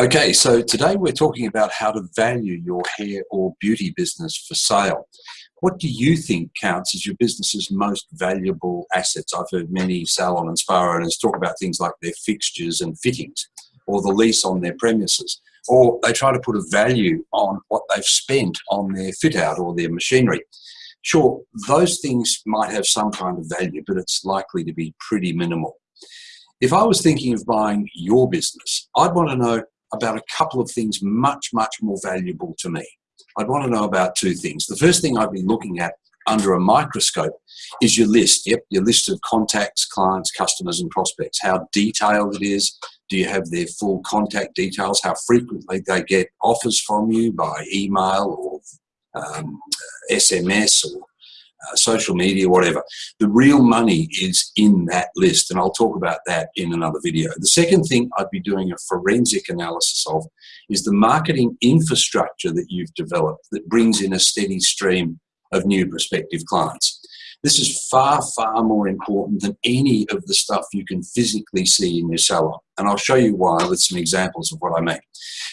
Okay, so today we're talking about how to value your hair or beauty business for sale. What do you think counts as your business's most valuable assets? I've heard many salon and spa owners talk about things like their fixtures and fittings or the lease on their premises, or they try to put a value on what they've spent on their fit out or their machinery. Sure, those things might have some kind of value, but it's likely to be pretty minimal. If I was thinking of buying your business, I'd want to know about a couple of things much, much more valuable to me. I'd want to know about two things. The first thing I'd be looking at under a microscope is your list. Yep, your list of contacts, clients, customers, and prospects. How detailed it is. Do you have their full contact details? How frequently they get offers from you by email or um, SMS or uh, social media, whatever. The real money is in that list, and I'll talk about that in another video. The second thing I'd be doing a forensic analysis of is the marketing infrastructure that you've developed that brings in a steady stream of new prospective clients. This is far, far more important than any of the stuff you can physically see in your salon. And I'll show you why with some examples of what I mean.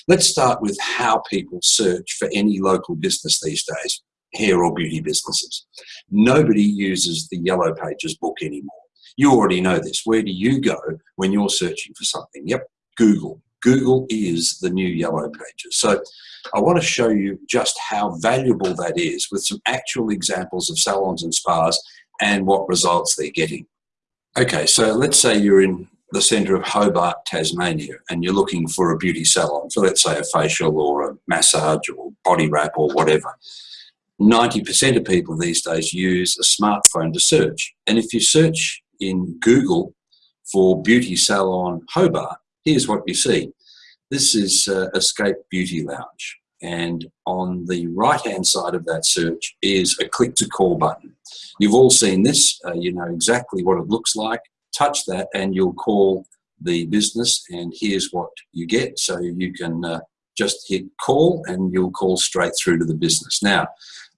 Let's start with how people search for any local business these days hair or beauty businesses. Nobody uses the Yellow Pages book anymore. You already know this. Where do you go when you're searching for something? Yep, Google. Google is the new Yellow Pages. So I want to show you just how valuable that is with some actual examples of salons and spas and what results they're getting. Okay, so let's say you're in the centre of Hobart, Tasmania, and you're looking for a beauty salon for, let's say, a facial or a massage or body wrap or whatever. 90% of people these days use a smartphone to search. And if you search in Google for beauty salon Hobart, here's what you see. This is uh, Escape Beauty Lounge. And on the right hand side of that search is a click to call button. You've all seen this, uh, you know exactly what it looks like. Touch that and you'll call the business, and here's what you get. So you can uh, just hit call and you'll call straight through to the business. Now,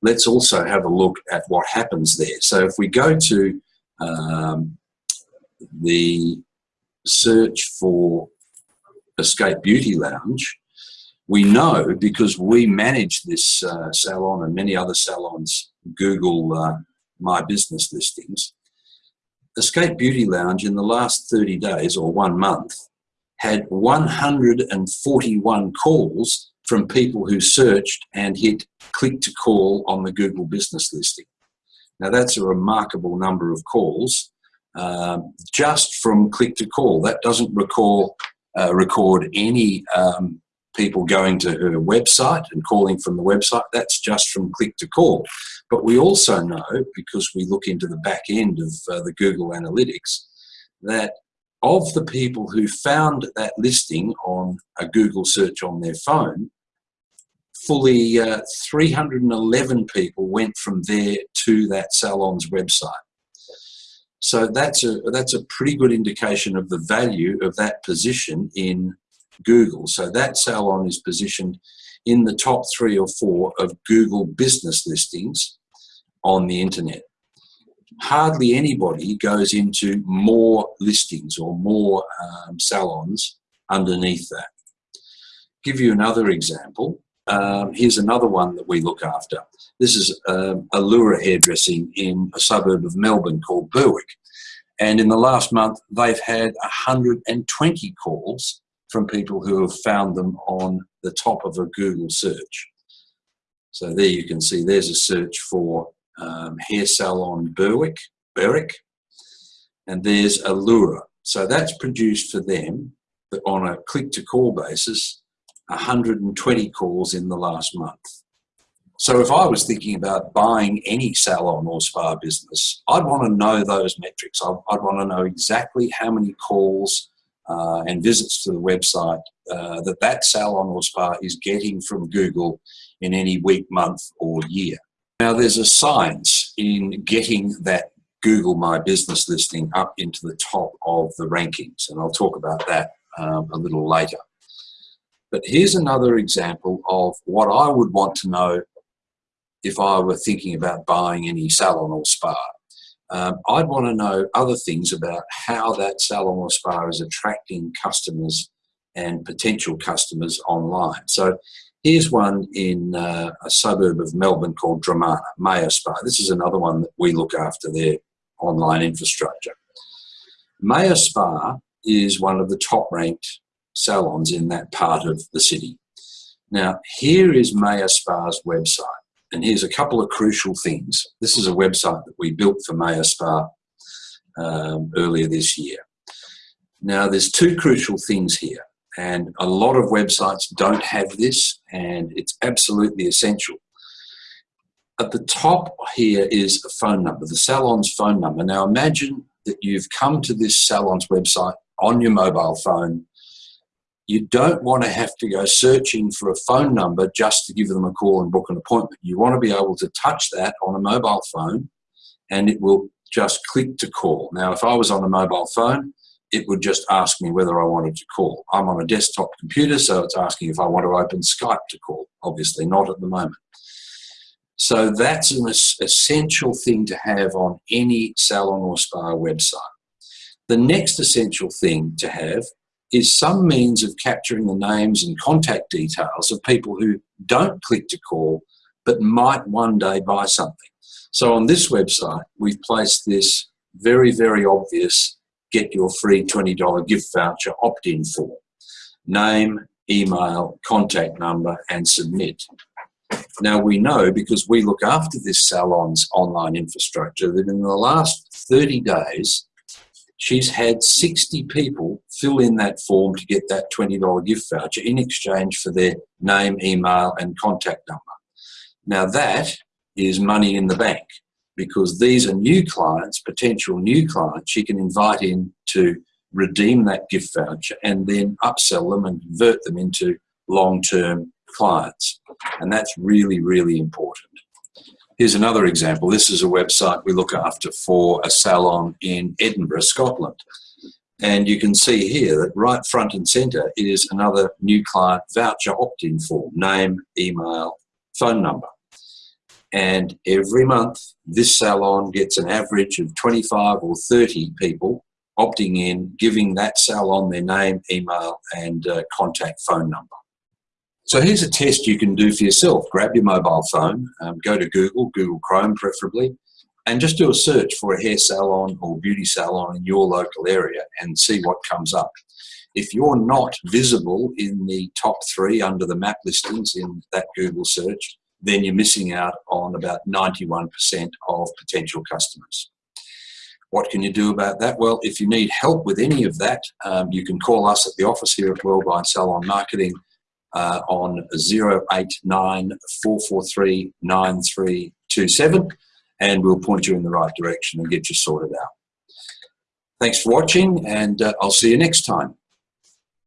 let's also have a look at what happens there. So if we go to um, the search for Escape Beauty Lounge, we know because we manage this uh, salon and many other salons Google uh, My Business listings. Escape Beauty Lounge in the last 30 days or one month had 141 calls from people who searched and hit click to call on the Google business listing. Now that's a remarkable number of calls um, just from click to call. That doesn't recall, uh, record any um, people going to her website and calling from the website. That's just from click to call. But we also know, because we look into the back end of uh, the Google Analytics, that of the people who found that listing on a Google search on their phone, fully uh, 311 people went from there to that salon's website. So that's a, that's a pretty good indication of the value of that position in Google. So that salon is positioned in the top three or four of Google business listings on the internet hardly anybody goes into more listings or more um, salons underneath that. Give you another example. Um, here's another one that we look after. This is um, Allura hairdressing in a suburb of Melbourne called Berwick. And in the last month, they've had 120 calls from people who have found them on the top of a Google search. So there you can see there's a search for um, hair salon Berwick, Berwick, and there's Allura. So that's produced for them on a click to call basis 120 calls in the last month. So if I was thinking about buying any salon or spa business, I'd want to know those metrics. I'd, I'd want to know exactly how many calls uh, and visits to the website uh, that that salon or spa is getting from Google in any week, month or year. Now, there's a science in getting that Google My Business listing up into the top of the rankings, and I'll talk about that um, a little later. But here's another example of what I would want to know if I were thinking about buying any salon or spa. Um, I'd want to know other things about how that salon or spa is attracting customers and potential customers online. So here's one in uh, a suburb of Melbourne called Dromana, Mayo Spa. This is another one that we look after their online infrastructure. Mayo Spa is one of the top ranked salons in that part of the city. Now, here is Mayo Spa's website, and here's a couple of crucial things. This is a website that we built for Mayo Spa um, earlier this year. Now, there's two crucial things here, and a lot of websites don't have this, and it's absolutely essential. At the top here is a phone number, the salon's phone number. Now, imagine that you've come to this salon's website on your mobile phone. You don't want to have to go searching for a phone number just to give them a call and book an appointment. You want to be able to touch that on a mobile phone and it will just click to call. Now, if I was on a mobile phone, it would just ask me whether I wanted to call. I'm on a desktop computer, so it's asking if I want to open Skype to call. Obviously, not at the moment. So that's an essential thing to have on any salon or spa website. The next essential thing to have is some means of capturing the names and contact details of people who don't click to call but might one day buy something. So on this website, we've placed this very, very obvious get your free $20 gift voucher opt-in form. Name, email, contact number, and submit. Now we know because we look after this salon's online infrastructure that in the last 30 days, she's had 60 people fill in that form to get that $20 gift voucher in exchange for their name, email, and contact number. Now that is money in the bank because these are new clients, potential new clients she can invite in to redeem that gift voucher and then upsell them and convert them into long-term clients. And that's really, really important. Here's another example. This is a website we look after for a salon in Edinburgh, Scotland. And you can see here that right front and center is another new client voucher opt-in form, name, email, phone number. And every month, this salon gets an average of 25 or 30 people opting in, giving that salon their name, email, and uh, contact phone number. So here's a test you can do for yourself. Grab your mobile phone, um, go to Google, Google Chrome preferably, and just do a search for a hair salon or beauty salon in your local area and see what comes up. If you're not visible in the top three under the map listings in that Google search, then you're missing out on about 91% of potential customers. What can you do about that? Well, if you need help with any of that, um, you can call us at the office here at Worldwide Salon Marketing uh, on 089 443 9327 and we'll point you in the right direction and get you sorted out. Thanks for watching and uh, I'll see you next time.